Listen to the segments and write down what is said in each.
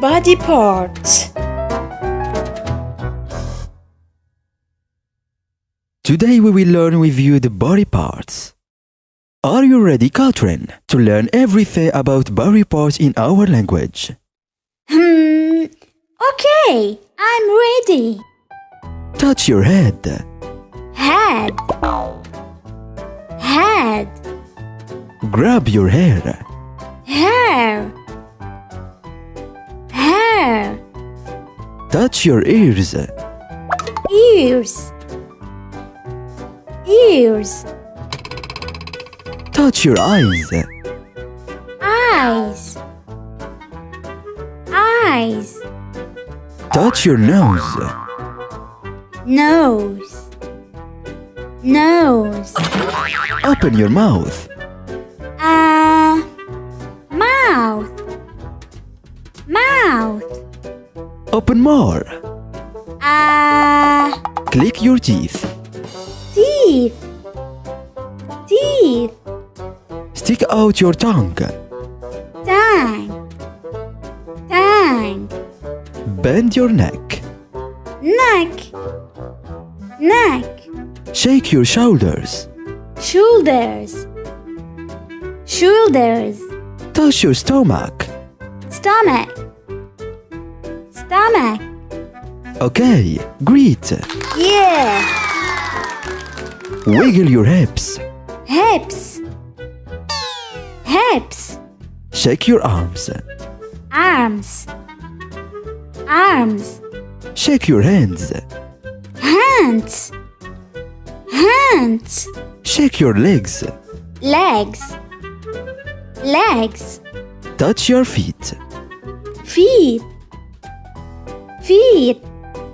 body parts. Today we will learn with you the body parts. Are you ready, Katrin, to learn everything about body parts in our language? Hmm. Okay, I'm ready. Touch your head. Head. Head. Grab your hair. Hair. Hair. Touch your ears. Ears. Ears. Touch your eyes. Eyes. Eyes. Touch your nose. Nose. Nose. Open your mouth. Mouth. Open more. Uh, Click your teeth. teeth. Teeth. Stick out your tongue. Tongue. Tongue. Bend your neck. Neck. Neck. Shake your shoulders. Shoulders. Shoulders. Touch your stomach. Stomach. Stomach. Okay, great. Yeah. Wiggle your hips. Hips. Hips. Shake your arms. Arms. Arms. Shake your hands. Hands. Hands. Shake your legs. Legs. Legs. Touch your feet. Feet. Feet.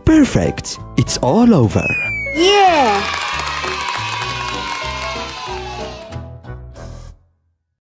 Perfect. It's all over. Yeah.